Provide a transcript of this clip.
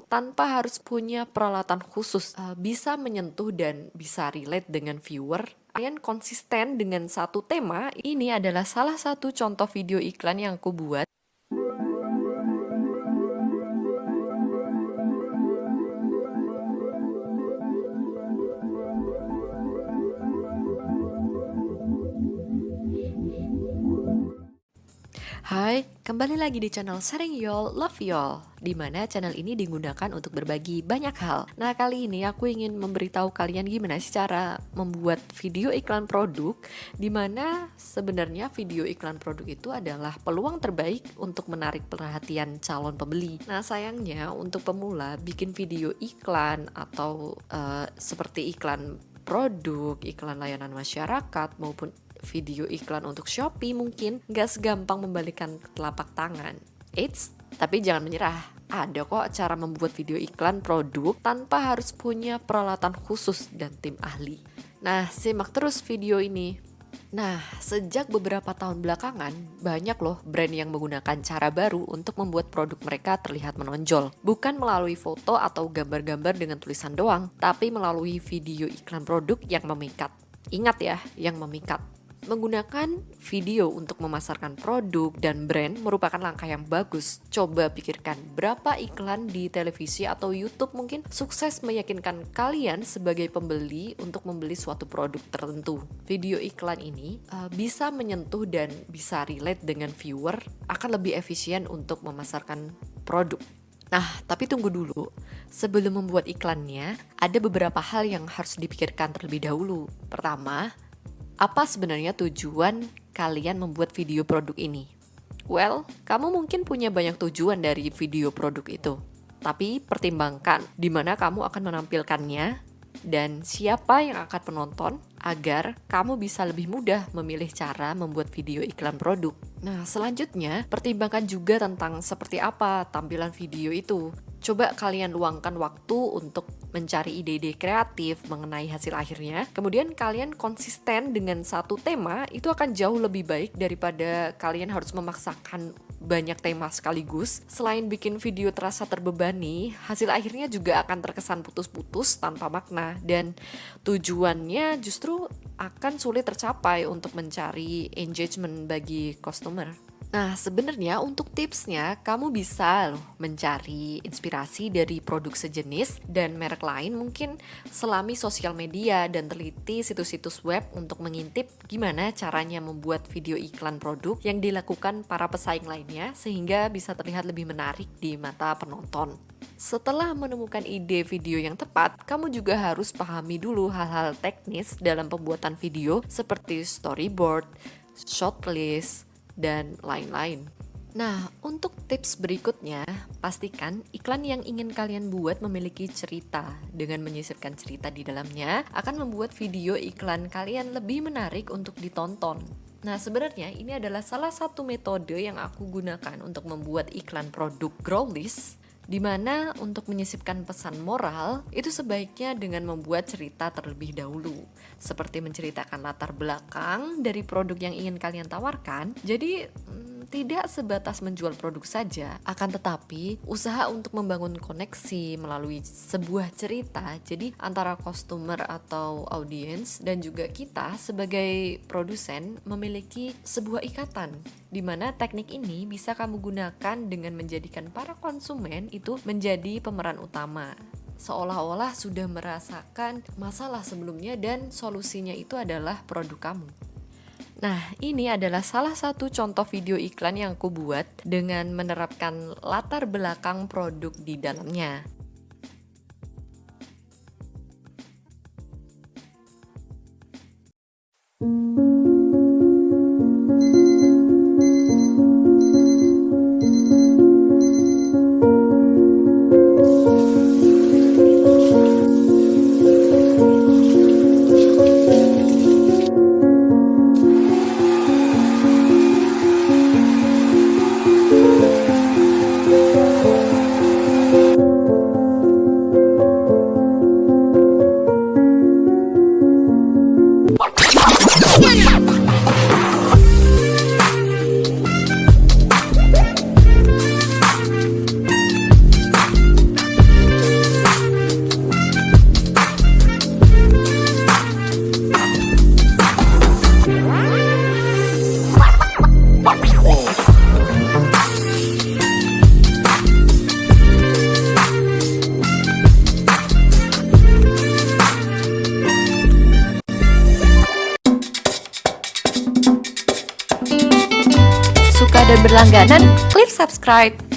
tanpa harus punya peralatan khusus, uh, bisa menyentuh dan bisa relate dengan viewer. Kalian konsisten dengan satu tema, ini adalah salah satu contoh video iklan yang aku buat. Hai, kembali lagi di channel Sharing Y'all, Love Y'all Di mana channel ini digunakan untuk berbagi banyak hal. Nah kali ini aku ingin memberitahu kalian gimana sih cara membuat video iklan produk Di mana sebenarnya video iklan produk itu adalah peluang terbaik untuk menarik perhatian calon pembeli. Nah sayangnya untuk pemula bikin video iklan atau uh, seperti iklan produk, iklan layanan masyarakat maupun video iklan untuk Shopee mungkin nggak segampang membalikan telapak tangan. Eits, tapi jangan menyerah. Ada kok cara membuat video iklan produk tanpa harus punya peralatan khusus dan tim ahli. Nah, simak terus video ini. Nah, sejak beberapa tahun belakangan, banyak loh brand yang menggunakan cara baru untuk membuat produk mereka terlihat menonjol. Bukan melalui foto atau gambar-gambar dengan tulisan doang, tapi melalui video iklan produk yang memikat. Ingat ya, yang memikat. Menggunakan video untuk memasarkan produk dan brand merupakan langkah yang bagus. Coba pikirkan berapa iklan di televisi atau YouTube mungkin sukses meyakinkan kalian sebagai pembeli untuk membeli suatu produk tertentu. Video iklan ini uh, bisa menyentuh dan bisa relate dengan viewer akan lebih efisien untuk memasarkan produk. Nah, tapi tunggu dulu. Sebelum membuat iklannya, ada beberapa hal yang harus dipikirkan terlebih dahulu. Pertama, apa sebenarnya tujuan kalian membuat video produk ini? Well, kamu mungkin punya banyak tujuan dari video produk itu. Tapi pertimbangkan di mana kamu akan menampilkannya dan siapa yang akan penonton agar kamu bisa lebih mudah memilih cara membuat video iklan produk. Nah, selanjutnya pertimbangkan juga tentang seperti apa tampilan video itu. Coba kalian luangkan waktu untuk mencari ide-ide kreatif mengenai hasil akhirnya. Kemudian kalian konsisten dengan satu tema, itu akan jauh lebih baik daripada kalian harus memaksakan banyak tema sekaligus. Selain bikin video terasa terbebani, hasil akhirnya juga akan terkesan putus-putus tanpa makna dan tujuannya justru akan sulit tercapai untuk mencari engagement bagi customer. Nah, sebenarnya untuk tipsnya, kamu bisa loh mencari inspirasi dari produk sejenis dan merek lain mungkin selami sosial media dan teliti situs-situs web untuk mengintip gimana caranya membuat video iklan produk yang dilakukan para pesaing lainnya sehingga bisa terlihat lebih menarik di mata penonton. Setelah menemukan ide video yang tepat, kamu juga harus pahami dulu hal-hal teknis dalam pembuatan video seperti storyboard, shot list, dan lain-lain. Nah, untuk tips berikutnya, pastikan iklan yang ingin kalian buat memiliki cerita. Dengan menyisipkan cerita di dalamnya, akan membuat video iklan kalian lebih menarik untuk ditonton. Nah, sebenarnya ini adalah salah satu metode yang aku gunakan untuk membuat iklan produk Growlist Di mana untuk menyisipkan pesan moral itu sebaiknya dengan membuat cerita terlebih dahulu. Seperti menceritakan latar belakang dari produk yang ingin kalian tawarkan. Jadi tidak sebatas menjual produk saja, akan tetapi usaha untuk membangun koneksi melalui sebuah cerita. Jadi antara customer atau audiens dan juga kita sebagai produsen memiliki sebuah ikatan di mana teknik ini bisa kamu gunakan dengan menjadikan para konsumen itu menjadi pemeran utama seolah-olah sudah merasakan masalah sebelumnya dan solusinya itu adalah produk kamu. Nah, ini adalah salah satu contoh video iklan yang aku buat dengan menerapkan latar belakang produk di dalamnya. Berlangganan, klik subscribe.